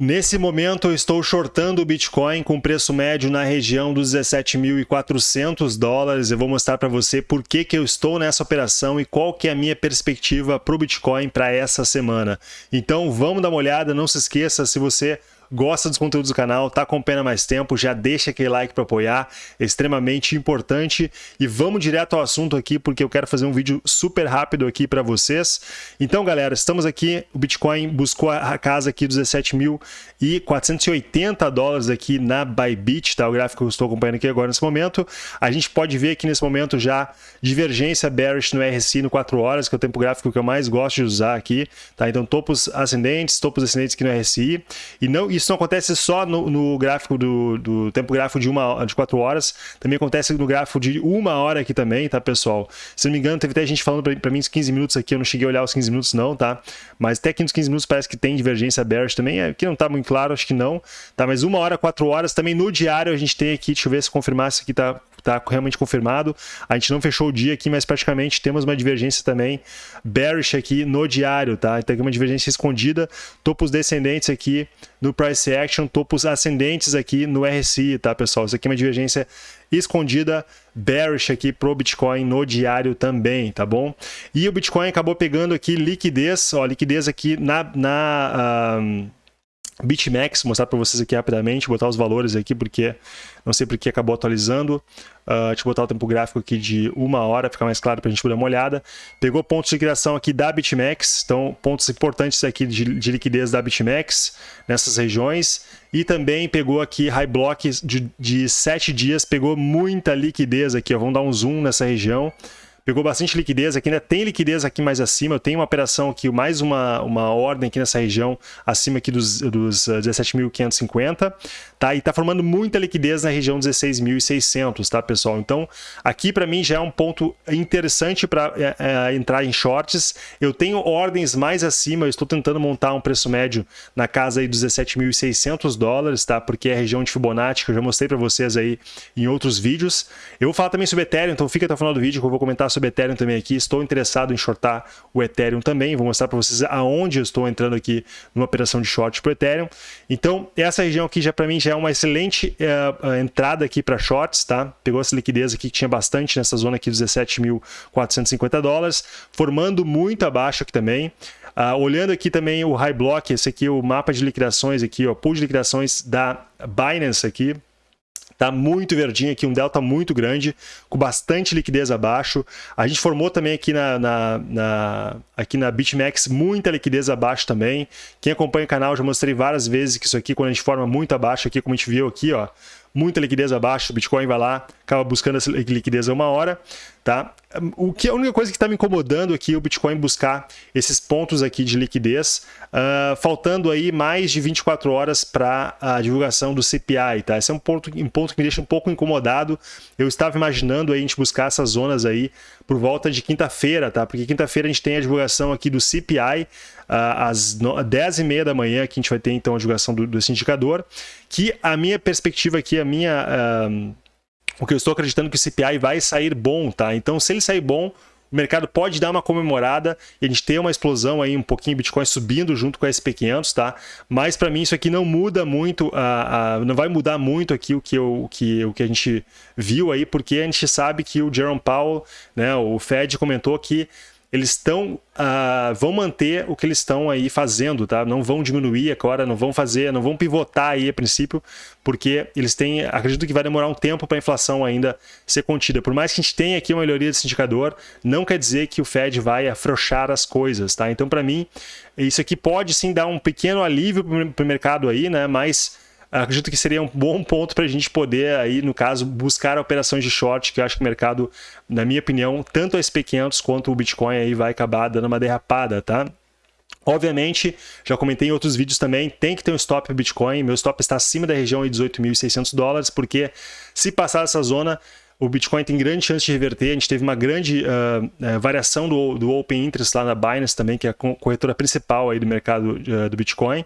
Nesse momento eu estou shortando o Bitcoin com preço médio na região dos 17.400 dólares. Eu vou mostrar para você por que, que eu estou nessa operação e qual que é a minha perspectiva para o Bitcoin para essa semana. Então vamos dar uma olhada, não se esqueça, se você gosta dos conteúdos do canal, tá acompanhando mais tempo, já deixa aquele like para apoiar, é extremamente importante. E vamos direto ao assunto aqui, porque eu quero fazer um vídeo super rápido aqui para vocês. Então, galera, estamos aqui, o Bitcoin buscou a casa aqui dos 17.480 dólares aqui na Bybit, tá? O gráfico que eu estou acompanhando aqui agora nesse momento. A gente pode ver aqui nesse momento já divergência bearish no RSI no 4 horas, que é o tempo gráfico que eu mais gosto de usar aqui, tá? Então, topos ascendentes, topos ascendentes aqui no RSI. E não, isso não acontece só no, no gráfico do, do, tempo gráfico de, uma, de 4 horas, também acontece no gráfico de uma hora aqui também, tá, pessoal? Se não me engano, teve até gente falando para mim uns 15 minutos aqui, eu não cheguei a olhar os 15 minutos não, tá? Mas até aqui nos 15 minutos parece que tem divergência bearish também, aqui é, não tá muito claro, acho que não, tá? Mas uma hora, 4 horas, também no diário a gente tem aqui, deixa eu ver se confirmar se aqui tá está realmente confirmado. A gente não fechou o dia aqui, mas praticamente temos uma divergência também bearish aqui no diário, tá? Então aqui uma divergência escondida, topos descendentes aqui no price action, topos ascendentes aqui no RSI, tá, pessoal? Isso aqui é uma divergência escondida bearish aqui pro Bitcoin no diário também, tá bom? E o Bitcoin acabou pegando aqui liquidez, ó, liquidez aqui na, na um, BitMEX, mostrar para vocês aqui rapidamente, botar os valores aqui, porque não sei porque acabou atualizando. Uh, deixa eu botar o tempo gráfico aqui de uma hora, ficar mais claro para a gente dar uma olhada. Pegou pontos de liquidação aqui da BitMEX, então pontos importantes aqui de, de liquidez da BitMEX nessas regiões. E também pegou aqui high block de, de 7 dias, pegou muita liquidez aqui, ó. vamos dar um zoom nessa região pegou bastante liquidez, aqui ainda tem liquidez aqui mais acima, eu tenho uma operação aqui, mais uma, uma ordem aqui nessa região, acima aqui dos, dos 17.550, ah, tá? E tá formando muita liquidez na região 16.600, tá, pessoal? Então, aqui para mim já é um ponto interessante para é, é, entrar em shorts. Eu tenho ordens mais acima, eu estou tentando montar um preço médio na casa aí dos 17.600 dólares, tá? Porque é a região de Fibonacci, que eu já mostrei para vocês aí em outros vídeos. Eu vou falar também sobre Ethereum, então fica até o final do vídeo que eu vou comentar sobre sobre Ethereum também aqui. Estou interessado em shortar o Ethereum também. Vou mostrar para vocês aonde eu estou entrando aqui numa operação de short para o Ethereum. Então, essa região aqui já para mim já é uma excelente uh, entrada aqui para shorts, tá? Pegou essa liquidez aqui que tinha bastante nessa zona aqui, 17.450 dólares, formando muito abaixo aqui também. Uh, olhando aqui também o High Block, esse aqui é o mapa de liquidações aqui, ó, pool de liquidações da Binance aqui, Tá muito verdinho aqui, um delta muito grande, com bastante liquidez abaixo. A gente formou também aqui na, na, na, aqui na BitMEX muita liquidez abaixo também. Quem acompanha o canal já mostrei várias vezes que isso aqui, quando a gente forma muito abaixo aqui, como a gente viu aqui, ó, muita liquidez abaixo, o Bitcoin vai lá, acaba buscando essa liquidez a uma hora, tá? O que a única coisa que está me incomodando aqui o Bitcoin buscar esses pontos aqui de liquidez, uh, faltando aí mais de 24 horas para a divulgação do CPI, tá? Esse é um ponto, um ponto que me deixa um pouco incomodado. Eu estava imaginando aí a gente buscar essas zonas aí por volta de quinta-feira, tá? Porque quinta-feira a gente tem a divulgação aqui do CPI, às 10h30 da manhã, que a gente vai ter então a divulgação do, desse indicador, que a minha perspectiva aqui, a minha... O que eu estou acreditando que o CPI vai sair bom, tá? Então, se ele sair bom, o mercado pode dar uma comemorada e a gente ter uma explosão aí, um pouquinho Bitcoin subindo junto com a SP500, tá? Mas para mim isso aqui não muda muito, uh, não vai mudar muito aqui o que, eu, o, que, o que a gente viu aí, porque a gente sabe que o Jerome Powell, né, o Fed comentou que eles estão uh, vão manter o que eles estão aí fazendo, tá? Não vão diminuir agora, não vão fazer, não vão pivotar aí a princípio, porque eles têm, acredito que vai demorar um tempo para a inflação ainda ser contida. Por mais que a gente tenha aqui uma melhoria desse indicador, não quer dizer que o Fed vai afrouxar as coisas, tá? Então, para mim, isso aqui pode sim dar um pequeno alívio para o mercado aí, né? Mas acredito que seria um bom ponto para a gente poder, aí, no caso, buscar operações de short, que eu acho que o mercado, na minha opinião, tanto a SP500 quanto o Bitcoin aí vai acabar dando uma derrapada, tá? Obviamente, já comentei em outros vídeos também, tem que ter um stop Bitcoin, meu stop está acima da região de 18.600 dólares, porque se passar essa zona, o Bitcoin tem grande chance de reverter. A gente teve uma grande uh, variação do, do Open Interest lá na Binance também, que é a corretora principal aí do mercado uh, do Bitcoin.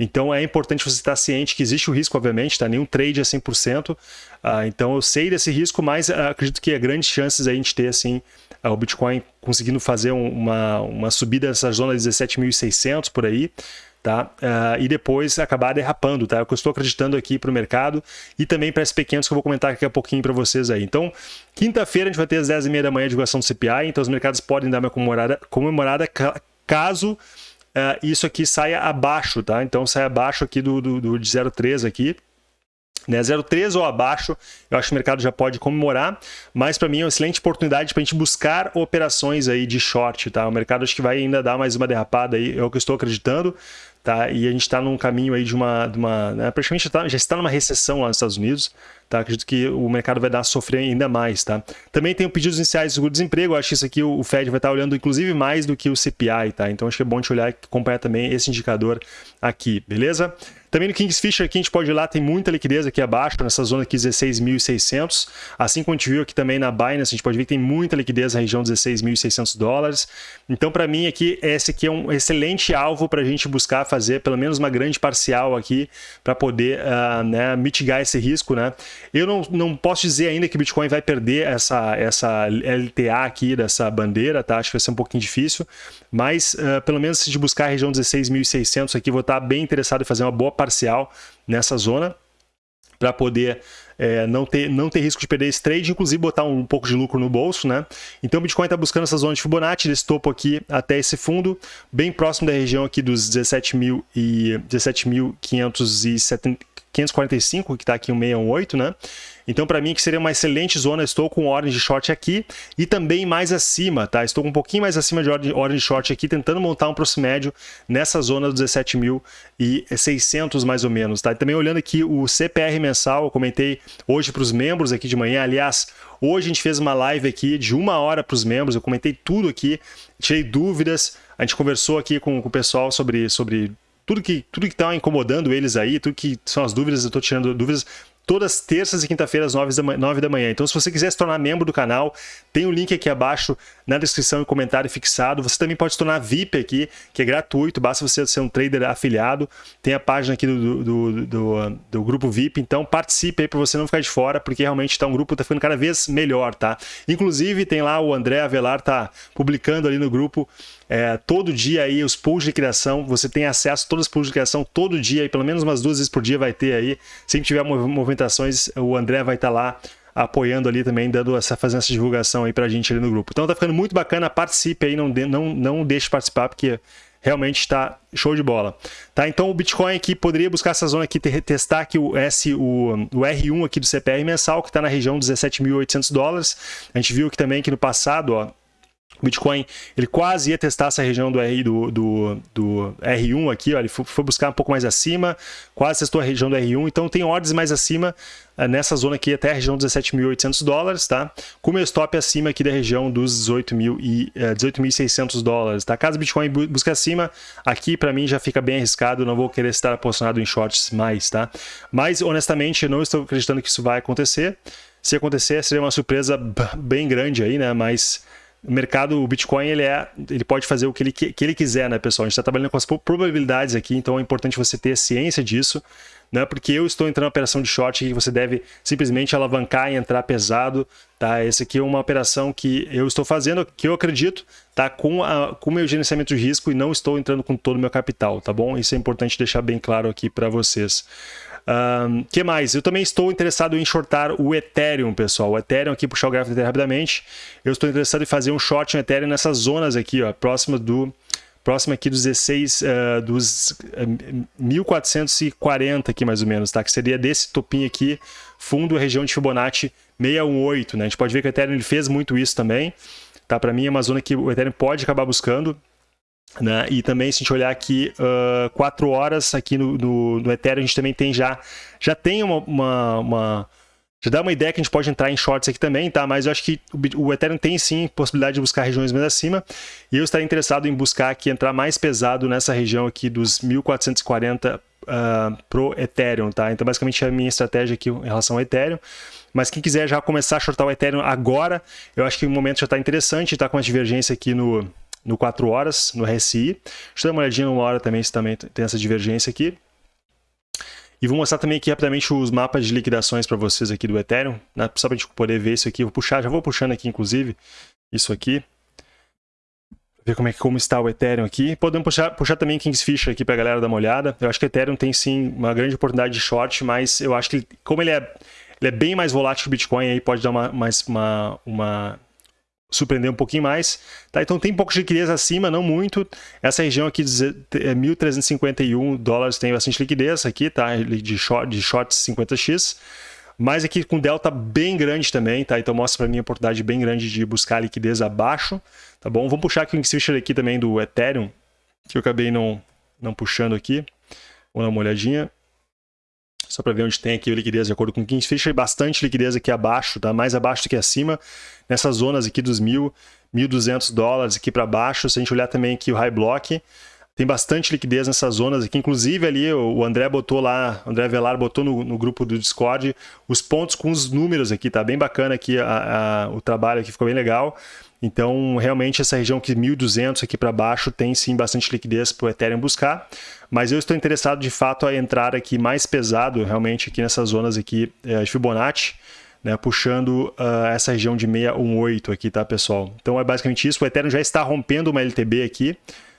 Então é importante você estar ciente que existe o risco, obviamente, tá? nenhum trade é 100%. Ah, então eu sei desse risco, mas acredito que há grandes chances a gente ter assim, o Bitcoin conseguindo fazer uma, uma subida nessa zona de 17.600 por aí tá? Uh, e depois acabar derrapando, tá? É o que eu estou acreditando aqui para o mercado e também para esses pequenos que eu vou comentar daqui a pouquinho para vocês aí. Então, quinta-feira a gente vai ter às 10h30 da manhã a divulgação do CPI, então os mercados podem dar uma comemorada, comemorada caso uh, isso aqui saia abaixo, tá? Então, sai abaixo aqui do, do, do de 0,3 aqui, né, 0,3 ou abaixo, eu acho que o mercado já pode comemorar, mas para mim é uma excelente oportunidade para a gente buscar operações aí de short, tá? O mercado acho que vai ainda dar mais uma derrapada aí, é o que eu estou acreditando, tá? E a gente está num caminho aí de uma, de uma né? praticamente já, tá, já está numa recessão lá nos Estados Unidos, tá? Acredito que o mercado vai dar a sofrer ainda mais, tá? Também tem o pedidos iniciais de seguro-desemprego, acho que isso aqui o Fed vai estar olhando inclusive mais do que o CPI, tá? Então acho que é bom te olhar e acompanhar também esse indicador aqui, beleza? Também no Kingsfisher aqui a gente pode ir lá, tem muita liquidez aqui abaixo, nessa zona aqui 16.600. Assim como a gente viu aqui também na Binance, a gente pode ver que tem muita liquidez na região 16.600 dólares. Então para mim aqui, esse aqui é um excelente alvo para a gente buscar fazer pelo menos uma grande parcial aqui para poder uh, né, mitigar esse risco. Né? Eu não, não posso dizer ainda que Bitcoin vai perder essa, essa LTA aqui dessa bandeira, tá? acho que vai ser um pouquinho difícil, mas uh, pelo menos se de buscar a região 16.600 aqui, vou estar bem interessado em fazer uma boa parcial nessa zona para poder é, não, ter, não ter risco de perder esse trade, inclusive botar um, um pouco de lucro no bolso, né? Então o Bitcoin está buscando essa zona de Fibonacci, desse topo aqui até esse fundo, bem próximo da região aqui dos 17.570 17 545, que está aqui o 618, né? Então, para mim, que seria uma excelente zona, estou com ordem de short aqui e também mais acima, tá? Estou um pouquinho mais acima de ordem, de short aqui, tentando montar um próximo médio nessa zona dos 17.600 mais ou menos, tá? E também olhando aqui o CPR mensal, eu comentei hoje para os membros aqui de manhã, aliás, hoje a gente fez uma live aqui de uma hora para os membros, eu comentei tudo aqui, tirei dúvidas, a gente conversou aqui com, com o pessoal sobre, sobre tudo que tudo que está incomodando eles aí, tudo que são as dúvidas, eu estou tirando dúvidas todas terças e quinta-feiras, 9 da, 9 da manhã. Então, se você quiser se tornar membro do canal, tem o um link aqui abaixo na descrição e comentário fixado. Você também pode se tornar VIP aqui, que é gratuito, basta você ser um trader afiliado. Tem a página aqui do, do, do, do grupo VIP, então participe aí para você não ficar de fora, porque realmente tá um grupo tá ficando cada vez melhor, tá? Inclusive, tem lá o André Avelar, tá publicando ali no grupo é, todo dia aí os pools de criação, você tem acesso a todos os pools de criação todo dia, e pelo menos umas duas vezes por dia vai ter aí. Sempre tiver movimentações, o André vai estar tá lá apoiando ali também, dando essa, fazendo essa divulgação aí pra gente ali no grupo. Então tá ficando muito bacana, participe aí, não, de, não, não deixe de participar, porque realmente está show de bola. Tá, então o Bitcoin aqui poderia buscar essa zona aqui, testar aqui o, S, o, o R1 aqui do CPR mensal, que está na região dos 17.800 dólares. A gente viu que também que no passado, ó, o Bitcoin ele quase ia testar essa região do, R, do, do, do R1 aqui, ó, ele foi, buscar um pouco mais acima, quase testou a região do R1, então tem ordens mais acima uh, nessa zona aqui até a região dos 17.800 dólares, tá? Com meu stop acima aqui da região dos 18.600 uh, dólares, tá? Caso o Bitcoin busque acima, aqui para mim já fica bem arriscado, não vou querer estar posicionado em shorts mais, tá? Mas honestamente eu não estou acreditando que isso vai acontecer. Se acontecer, seria uma surpresa bem grande aí, né? Mas o mercado, o Bitcoin, ele, é, ele pode fazer o que ele, que ele quiser, né, pessoal? A gente está trabalhando com as probabilidades aqui, então é importante você ter ciência disso, né? Porque eu estou entrando na operação de short que você deve simplesmente alavancar e entrar pesado, tá? Essa aqui é uma operação que eu estou fazendo, que eu acredito, tá? Com o com meu gerenciamento de risco e não estou entrando com todo o meu capital, tá bom? Isso é importante deixar bem claro aqui para vocês. Um, que mais? Eu também estou interessado em shortar o Ethereum, pessoal. O Ethereum aqui, puxar o gráfico Ethereum rapidamente. Eu estou interessado em fazer um short no Ethereum nessas zonas aqui, ó, próximo do próximo aqui dos 16, uh, dos uh, 1440 aqui mais ou menos, tá? Que seria desse topinho aqui, fundo região de Fibonacci 618, né? A gente pode ver que o Ethereum ele fez muito isso também, tá? Para mim é uma zona que o Ethereum pode acabar buscando, né? E também, se a gente olhar aqui, uh, 4 horas aqui no, no, no, Ethereum, a gente também tem já, já tem uma, uma, uma, Já dá uma ideia que a gente pode entrar em shorts aqui também, tá? Mas eu acho que o, o Ethereum tem sim possibilidade de buscar regiões mais acima. E eu estaria interessado em buscar aqui, entrar mais pesado nessa região aqui dos 1440 uh, pro Ethereum, tá? Então, basicamente, é a minha estratégia aqui em relação ao Ethereum. Mas quem quiser já começar a shortar o Ethereum agora, eu acho que o momento já está interessante, está com uma divergência aqui no, no 4 horas, no RSI. Deixa eu dar uma olhadinha numa hora também, se também tem essa divergência aqui. E vou mostrar também aqui rapidamente os mapas de liquidações para vocês aqui do Ethereum, né? só para a gente poder ver isso aqui. vou puxar, já vou puxando aqui inclusive isso aqui. ver como é como está o Ethereum aqui. Podemos puxar, puxar também Kingsfisher aqui para a galera dar uma olhada. Eu acho que o Ethereum tem sim uma grande oportunidade de short, mas eu acho que como ele é, ele é bem mais volátil que o Bitcoin, aí pode dar uma, mais uma, uma surpreender um pouquinho mais. Tá? Então tem um pouco de liquidez acima, não muito. Essa região aqui, 1.351 é dólares, tem bastante liquidez aqui, tá? de, short, de shorts 50x. Mas aqui com delta bem grande também, tá? Então mostra para mim a oportunidade bem grande de buscar liquidez abaixo, tá bom? Vamos puxar aqui o Kingfisher aqui também do Ethereum, que eu acabei não, não puxando aqui. Vamos dar uma olhadinha. Só para ver onde tem aqui a liquidez de acordo com o Kingfisher, bastante liquidez aqui abaixo, tá? Mais abaixo do que acima, nessas zonas aqui dos 1.000, 1.200 dólares aqui para baixo. Se a gente olhar também aqui o High Block, tem bastante liquidez nessas zonas aqui. Inclusive ali o André botou lá, o André Velar botou no, no, grupo do Discord os pontos com os números aqui, tá bem bacana aqui a, a, o trabalho aqui, ficou bem legal. Então, realmente, essa região aqui, 1.200 aqui para baixo, tem sim bastante liquidez para o Ethereum buscar. Mas eu estou interessado, de fato, a entrar aqui mais pesado, realmente, aqui nessas zonas aqui é, de Fibonacci, né, puxando uh, essa região de 618 aqui, tá, pessoal? Então, é basicamente isso. O Ethereum já está rompendo uma LTB aqui,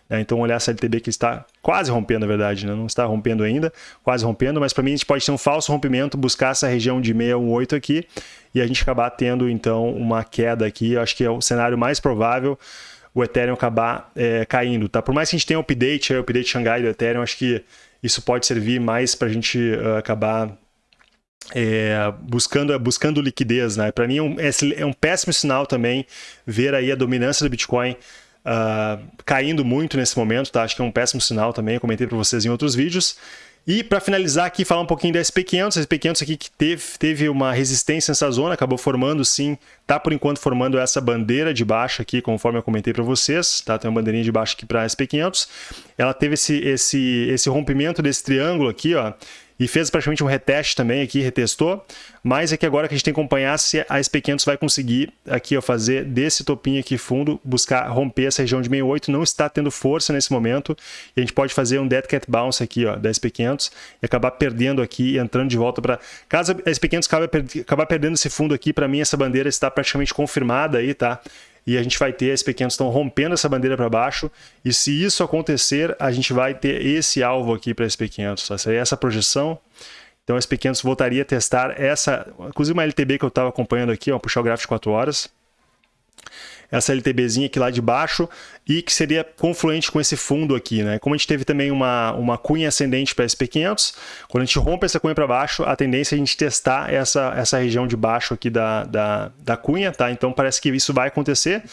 né? Então, olhar essa LTB que está quase rompendo, na verdade, né? não está rompendo ainda, quase rompendo, mas para mim a gente pode ter um falso rompimento, buscar essa região de 618 aqui e a gente acabar tendo, então, uma queda aqui. Eu acho que é o cenário mais provável o Ethereum acabar é, caindo. Tá? Por mais que a gente tenha um update, o update Xangai do Ethereum, acho que isso pode servir mais para a gente uh, acabar é, buscando, buscando liquidez. Né? Para mim é um, é um péssimo sinal também ver aí a dominância do Bitcoin uh, caindo muito nesse momento, tá? Acho que é um péssimo sinal também, eu comentei para vocês em outros vídeos. E para finalizar aqui, falar um pouquinho da SP500, a SP500 aqui que teve, teve uma resistência nessa zona, acabou formando sim, tá por enquanto formando essa bandeira de baixo aqui, conforme eu comentei para vocês, tá? Tem uma bandeirinha de baixo aqui para a SP500. Ela teve esse, esse, esse rompimento desse triângulo aqui, ó, e fez praticamente um reteste também aqui, retestou, mas é que agora que a gente tem que acompanhar se a SP500 vai conseguir aqui ó, fazer desse topinho aqui fundo, buscar romper essa região de 68, não está tendo força nesse momento, e a gente pode fazer um dead cat bounce aqui ó, da SP500 e acabar perdendo aqui e entrando de volta para... Caso a SP500 acabe, acabar perdendo esse fundo aqui, para mim essa bandeira está praticamente confirmada aí, tá? E a gente vai ter, esses pequenos estão rompendo essa bandeira para baixo, e se isso acontecer, a gente vai ter esse alvo aqui para esses pequenos, tá? seria essa projeção, então esses pequenos voltaria a testar essa, inclusive uma LTB que eu estava acompanhando aqui, ó, puxar o gráfico de 4 horas, essa LTBzinha aqui lá de baixo e que seria confluente com esse fundo aqui, né? Como a gente teve também uma, uma cunha ascendente para SP500, quando a gente rompe essa cunha para baixo, a tendência é a gente testar essa, essa região de baixo aqui da, da, da cunha, tá? Então parece que isso vai acontecer.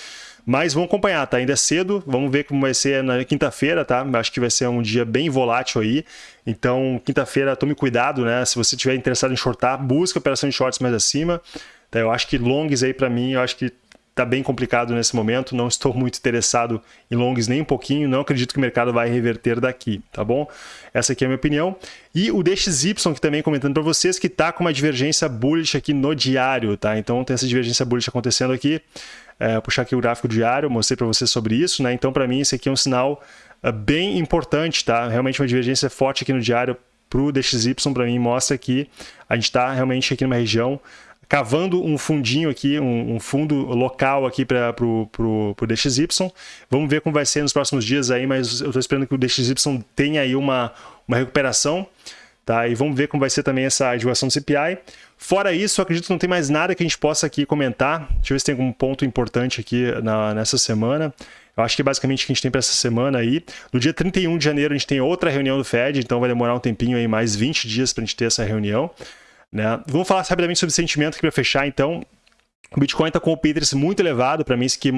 Mas vamos acompanhar, tá? Ainda é cedo, vamos ver como vai ser na quinta-feira, tá? Acho que vai ser um dia bem volátil aí. Então, quinta-feira, tome cuidado, né? Se você estiver interessado em shortar, busca operação de shorts mais acima. Tá? Eu acho que longs aí para mim, eu acho que está bem complicado nesse momento, não estou muito interessado em longs nem um pouquinho, não acredito que o mercado vai reverter daqui, tá bom? Essa aqui é a minha opinião. E o DXY, que também comentando para vocês, que está com uma divergência bullish aqui no diário, tá? Então tem essa divergência bullish acontecendo aqui. É, puxar aqui o gráfico diário, mostrei para vocês sobre isso, né? Então para mim esse aqui é um sinal uh, bem importante, tá? Realmente uma divergência forte aqui no diário para o DXY, para mim mostra que a gente está realmente aqui numa região cavando um fundinho aqui, um, um fundo local aqui para o DXY. Vamos ver como vai ser nos próximos dias aí, mas eu estou esperando que o DXY tenha aí uma, uma recuperação. Tá? E vamos ver como vai ser também essa divulgação do CPI. Fora isso, acredito que não tem mais nada que a gente possa aqui comentar. Deixa eu ver se tem algum ponto importante aqui na, nessa semana. Eu acho que é basicamente o que a gente tem para essa semana aí. No dia 31 de janeiro a gente tem outra reunião do Fed, então vai demorar um tempinho aí, mais 20 dias para a gente ter essa reunião. Né? Vamos falar rapidamente sobre sentimento aqui para fechar, então. O Bitcoin está com o Pinterest muito elevado, para mim isso que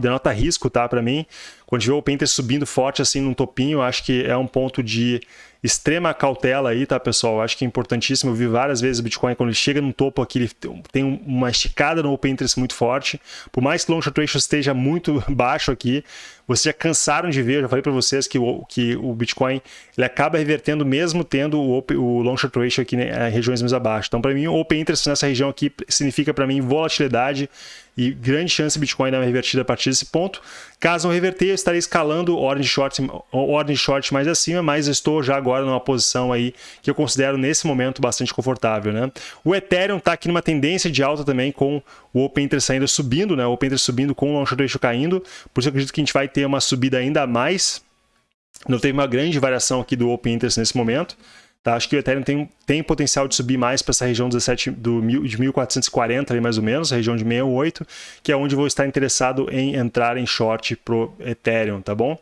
denota risco, tá? Para mim, quando a gente vê o Pinterest subindo forte assim num topinho, acho que é um ponto de extrema cautela aí, tá, pessoal? Acho que é importantíssimo. Eu vi várias vezes o Bitcoin, quando ele chega num topo aqui, ele tem uma esticada no open interest muito forte. Por mais que o long short ratio esteja muito baixo aqui, vocês já cansaram de ver, eu já falei para vocês que o, que o Bitcoin ele acaba revertendo mesmo tendo o, open, o long short ratio aqui né, em regiões mais abaixo. Então, para mim, o open interest nessa região aqui significa para mim volatilidade e grande chance Bitcoin dar uma revertida a partir desse ponto. Caso não reverter, eu estarei escalando ordem de short, ordem de short mais acima, mas estou já agora numa posição aí que eu considero nesse momento bastante confortável, né? O Ethereum está aqui numa tendência de alta também com o Open Interest ainda subindo, né? O Open Interest subindo com o Long Short Ratio caindo, por isso eu acredito que a gente vai ter uma subida ainda mais. Não teve uma grande variação aqui do Open Interest nesse momento. Tá? Acho que o Ethereum tem, tem potencial de subir mais para essa região 17, do, de 1440, ali mais ou menos, a região de 68, que é onde vou estar interessado em entrar em short pro Ethereum, tá bom?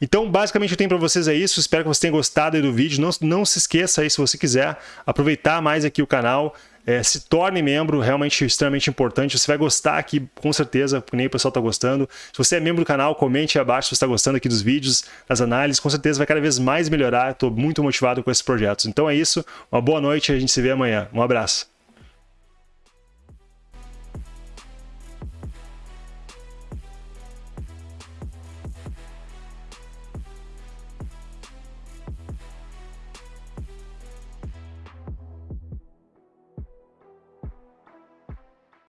Então, basicamente, eu tenho para vocês é isso. Espero que vocês tenham gostado do vídeo. Não, não se esqueça aí, se você quiser aproveitar mais aqui o canal, é, se torne membro, realmente extremamente importante. Você vai gostar aqui, com certeza, nem o pessoal está gostando. Se você é membro do canal, comente abaixo se você está gostando aqui dos vídeos, das análises. Com certeza vai cada vez mais melhorar. Estou muito motivado com esses projetos. Então é isso. Uma boa noite e a gente se vê amanhã. Um abraço.